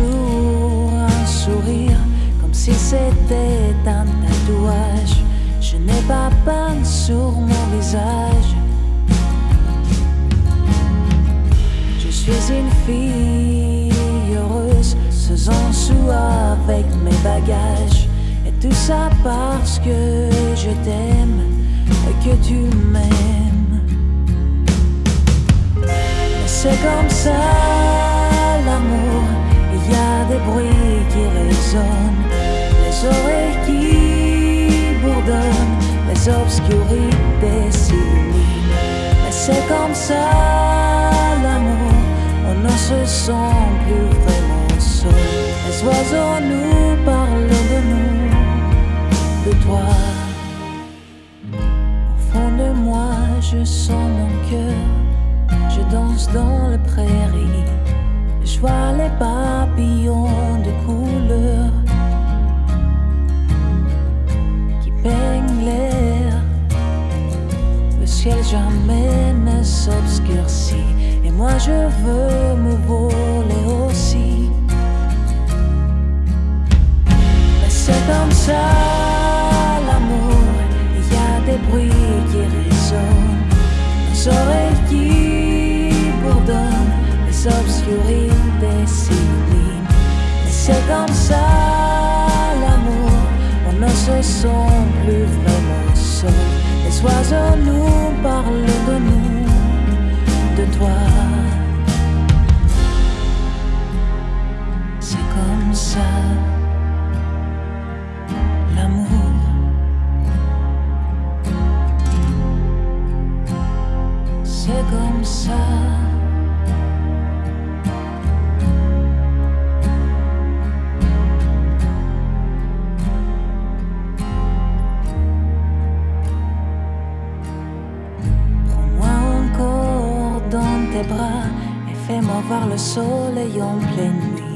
un sourire, comme si c'était un tatouage. Je n'ai pas peine sur mon visage. Je suis une fille heureuse, faisant sous avec mes bagages. Et tout ça parce que je t'aime et que tu m'aimes. C'est comme ça. Les oreilles qui bourdonnent, les obscurités s'illuminent. Mais c'est comme ça l'amour, on ne se sent plus vraiment seul. Les oiseaux nous parlent de nous, de toi. Au fond de moi, je sens mon cœur, je danse dans les prairies. Je vois les papillons ciel jamais ne s'obscurcit. Et moi je veux me voler aussi. Mais c'est comme ça l'amour. Il y a des bruits qui résonnent. Les oreilles qui bourdonnent. Les obscurités s'illuminent. Mais c'est comme ça l'amour. On ne se sent plus vraiment seul. Les oiseaux nous parlent de nous, de toi. C'est comme ça l'amour. C'est comme ça. Bras et fais-moi voir le soleil en pleine nuit.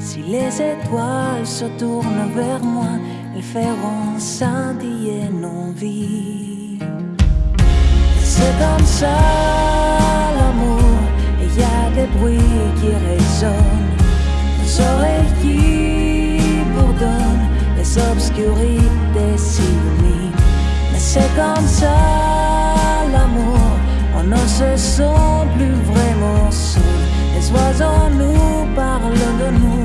Si les étoiles se tournent vers moi, elles feront scintiller nos vies. C'est comme ça l'amour, il y a des bruits qui résonnent, les oreilles qui bourdonnent, les obscurités s'illuminent. Mais c'est comme ça l'amour, ne se sent plus vraiment seul. Les oiseaux nous parlent de nous.